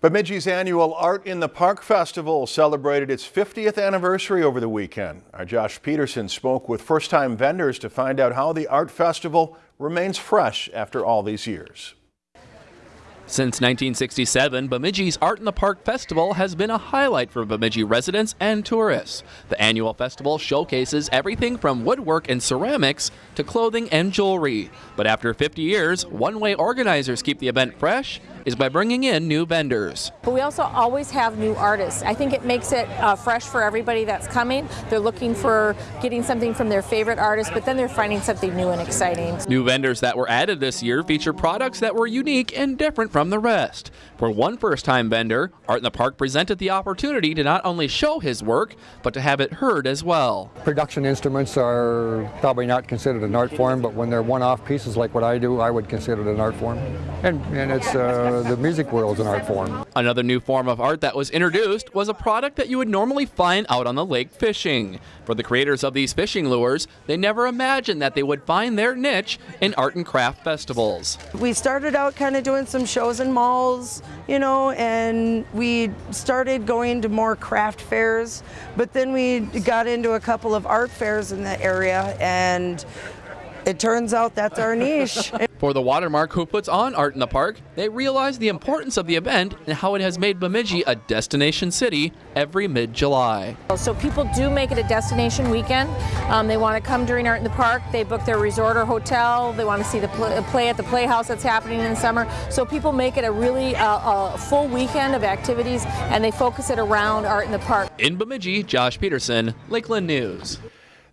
Bemidji's annual Art in the Park Festival celebrated its 50th anniversary over the weekend. Our Josh Peterson spoke with first-time vendors to find out how the art festival remains fresh after all these years. Since 1967, Bemidji's Art in the Park Festival has been a highlight for Bemidji residents and tourists. The annual festival showcases everything from woodwork and ceramics to clothing and jewelry. But after 50 years, one way organizers keep the event fresh is by bringing in new vendors. But we also always have new artists. I think it makes it uh, fresh for everybody that's coming. They're looking for getting something from their favorite artist, but then they're finding something new and exciting. New vendors that were added this year feature products that were unique and different from the rest. For one first-time vendor, Art in the Park presented the opportunity to not only show his work, but to have it heard as well. Production instruments are probably not considered an art form, but when they're one-off pieces like what I do, I would consider it an art form. And, and it's uh, Uh, the music world is an art form. Another new form of art that was introduced was a product that you would normally find out on the lake fishing. For the creators of these fishing lures, they never imagined that they would find their niche in art and craft festivals. We started out kind of doing some shows in malls, you know, and we started going to more craft fairs, but then we got into a couple of art fairs in the area and it turns out that's our niche. For the Watermark who puts on Art in the Park, they realize the importance of the event and how it has made Bemidji a destination city every mid-July. So people do make it a destination weekend. Um, they want to come during Art in the Park. They book their resort or hotel. They want to see the pl play at the Playhouse that's happening in the summer. So people make it a really uh, a full weekend of activities and they focus it around Art in the Park. In Bemidji, Josh Peterson, Lakeland News.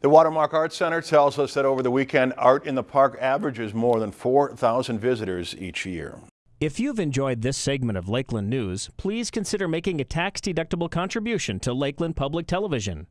The Watermark Art Center tells us that over the weekend, Art in the Park averages more than 4,000 visitors each year. If you've enjoyed this segment of Lakeland News, please consider making a tax-deductible contribution to Lakeland Public Television.